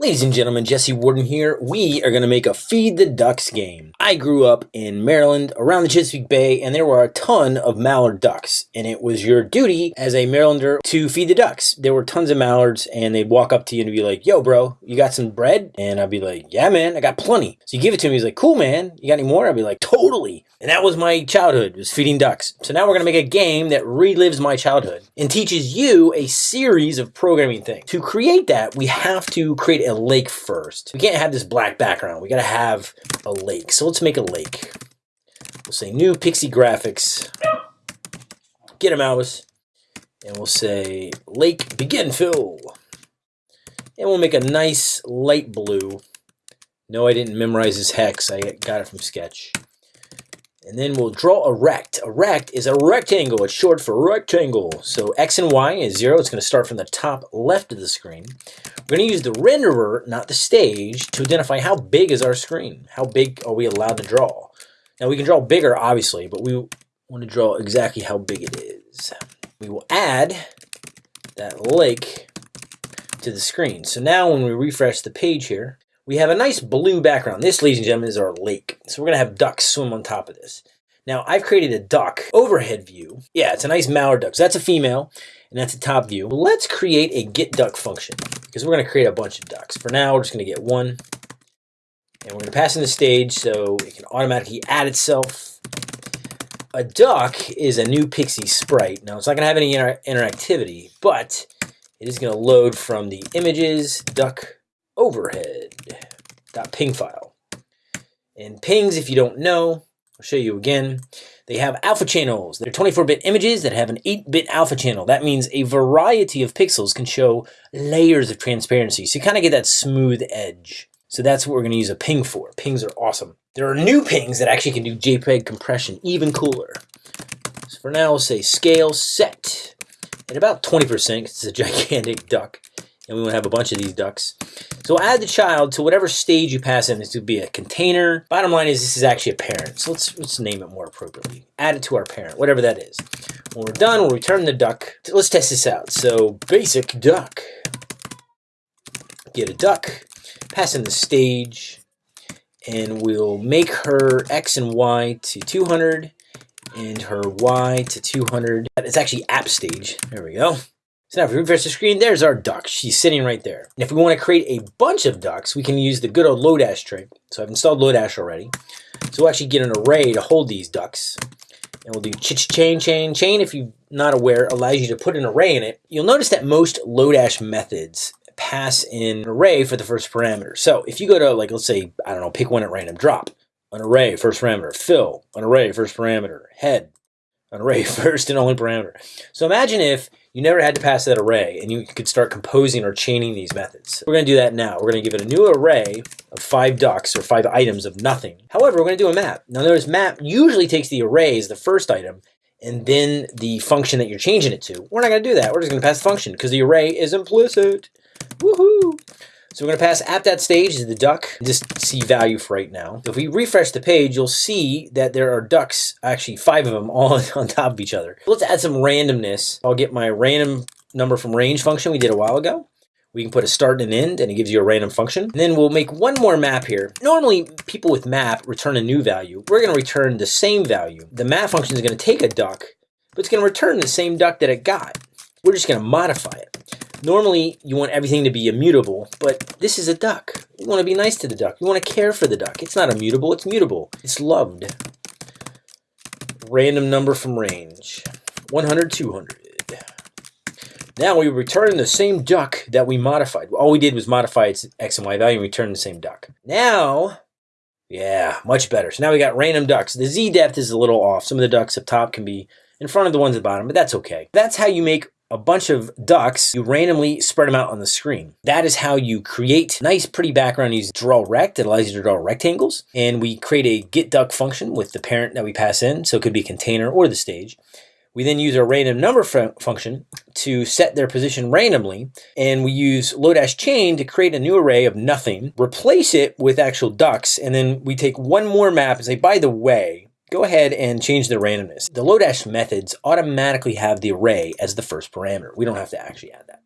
Ladies and gentlemen, Jesse Warden here. We are going to make a Feed the Ducks game. I grew up in Maryland around the Chesapeake Bay and there were a ton of mallard ducks and it was your duty as a Marylander to feed the ducks. There were tons of mallards and they'd walk up to you and be like, yo bro, you got some bread? And I'd be like, yeah man, I got plenty. So you give it to him, he's like, cool man, you got any more? I'd be like, totally. And that was my childhood, was feeding ducks. So now we're going to make a game that relives my childhood and teaches you a series of programming things. To create that, we have to create a a lake first. We can't have this black background. We got to have a lake. So let's make a lake. We'll say new PIXI Graphics. Get a mouse. And we'll say lake begin fill. And we'll make a nice light blue. No, I didn't memorize this hex. I got it from Sketch. And then we'll draw a rect. A rect is a rectangle. It's short for rectangle. So X and Y is zero. It's going to start from the top left of the screen. We're going to use the renderer, not the stage, to identify how big is our screen. How big are we allowed to draw? Now we can draw bigger, obviously, but we want to draw exactly how big it is. We will add that lake to the screen. So now when we refresh the page here, we have a nice blue background. This, ladies and gentlemen, is our lake. So we're going to have ducks swim on top of this. Now, I've created a duck overhead view. Yeah, it's a nice mallard duck. So that's a female, and that's a top view. Let's create a get duck function, because we're going to create a bunch of ducks. For now, we're just going to get one, and we're going to pass in the stage so it can automatically add itself. A duck is a new PIXI sprite. Now, it's not going to have any inter interactivity, but it is going to load from the images duck overhead dot ping file. And pings, if you don't know, I'll show you again. They have alpha channels. They're 24-bit images that have an 8-bit alpha channel. That means a variety of pixels can show layers of transparency. So you kind of get that smooth edge. So that's what we're going to use a ping for. Pings are awesome. There are new pings that actually can do JPEG compression, even cooler. So for now, we'll say scale set at about 20% because it's a gigantic duck and we want to have a bunch of these ducks. So add the child to whatever stage you pass in. This would be a container. Bottom line is this is actually a parent. So let's, let's name it more appropriately. Add it to our parent, whatever that is. When we're done, we'll return the duck. Let's test this out. So basic duck. Get a duck, pass in the stage, and we'll make her X and Y to 200 and her Y to 200. It's actually app stage. There we go. So now if we refresh the screen, there's our duck. She's sitting right there. And if we want to create a bunch of ducks, we can use the good old Lodash trick. So I've installed Lodash already. So we'll actually get an array to hold these ducks. And we'll do ch chain, chain, chain. If you're not aware, allows you to put an array in it. You'll notice that most Lodash methods pass in an array for the first parameter. So if you go to, like, let's say, I don't know, pick one at random, drop, an array, first parameter, fill, an array, first parameter, head, an array, first and only parameter. So imagine if you never had to pass that array and you could start composing or chaining these methods. We're going to do that now. We're going to give it a new array of five ducks or five items of nothing. However, we're going to do a map. Now notice map usually takes the array as the first item and then the function that you're changing it to. We're not going to do that. We're just going to pass the function because the array is implicit. Woohoo! So we're going to pass at that stage the duck, just see value for right now. If we refresh the page, you'll see that there are ducks, actually five of them, all on top of each other. Let's add some randomness. I'll get my random number from range function we did a while ago. We can put a start and an end, and it gives you a random function. And then we'll make one more map here. Normally, people with map return a new value. We're going to return the same value. The map function is going to take a duck, but it's going to return the same duck that it got. We're just going to modify it. Normally, you want everything to be immutable, but this is a duck. You want to be nice to the duck. You want to care for the duck. It's not immutable, it's mutable. It's loved. Random number from range. 100, 200. Now we return the same duck that we modified. All we did was modify its x and y value and return the same duck. Now, yeah, much better. So now we got random ducks. The z depth is a little off. Some of the ducks up top can be in front of the ones at the bottom, but that's okay. That's how you make a bunch of ducks, you randomly spread them out on the screen. That is how you create nice, pretty background. You draw rect. It allows you to draw rectangles. And we create a get duck function with the parent that we pass in. So it could be container or the stage. We then use our random number function to set their position randomly, and we use Lodash chain to create a new array of nothing, replace it with actual ducks, and then we take one more map and say, by the way, go ahead and change the randomness. The Lodash methods automatically have the array as the first parameter. We don't have to actually add that.